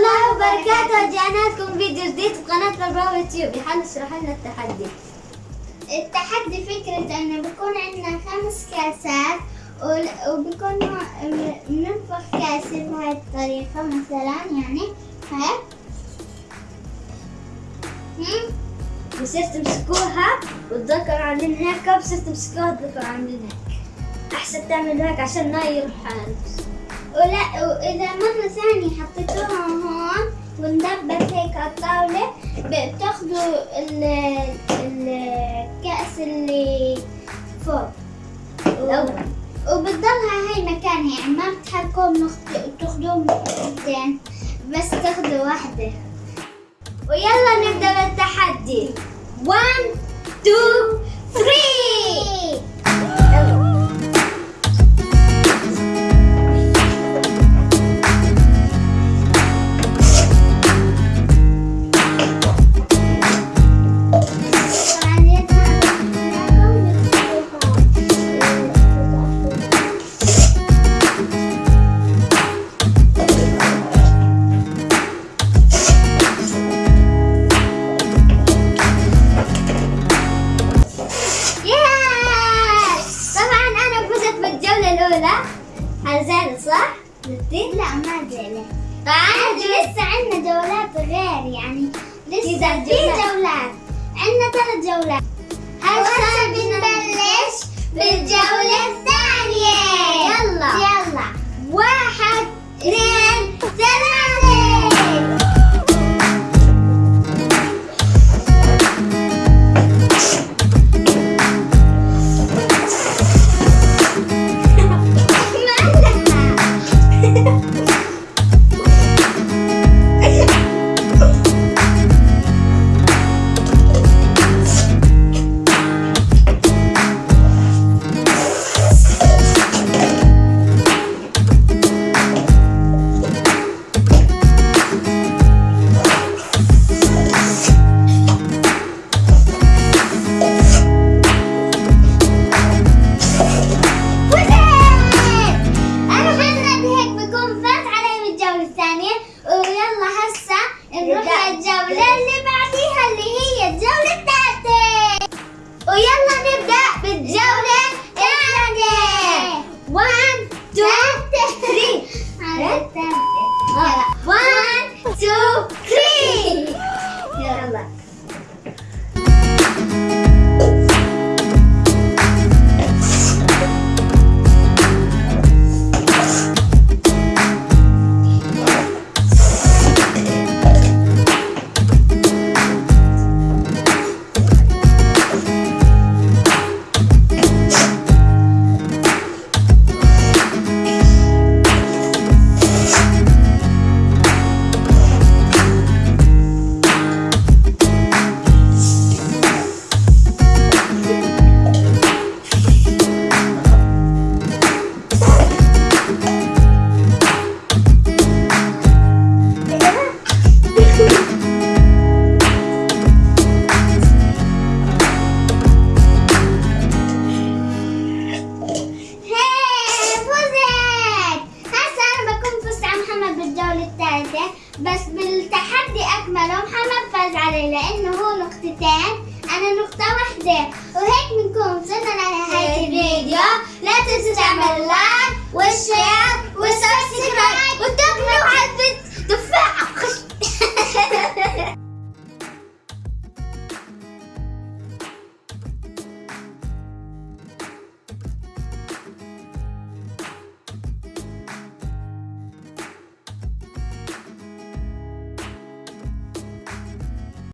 الله وبركاته. رجعنا لكم فيديو جديد في قناة البراو يوتيوب يحل اشرح لنا التحدي. التحدي فكرة أنه بيكون عندنا خمس كاسات وبيكون بننفخ كاسة بهاي الطريقة مثلا يعني هيك؟ بصير تمسكوها وتذكروا عاملين هيك بصير تمسكوها وتذكروا عاملين هيك أحسن تعملوا هيك عشان ما يروح ولا وإذا مرة ثانية حطيتوها هون وندبت هيك على الطاولة بتاخدوا ال- الكأس اللي فوق. الأول وبتضلها هاي مكانها يعني ما بتحركوهم تاخدوهم مرتين بس تاخدوا واحدة. ويلا نبدأ بالتحدي. 1 2 الأولى حزانة صح؟ نبتدي؟ لا ما طبعا عادي لسه عندنا جولات غير يعني لسه في جولات. جولات عندنا ثلاث جولات هسه بنبلش بالجولة الثانية يلا. هسا نروح نبدأ. بالتحدي أكمله محمد فاز علي لأنه هو نقطتين. أنا نقطة واحدة. وهيك بنكون وصلنا لنهاية الفيديو. لا تنسوا تعملوا لايك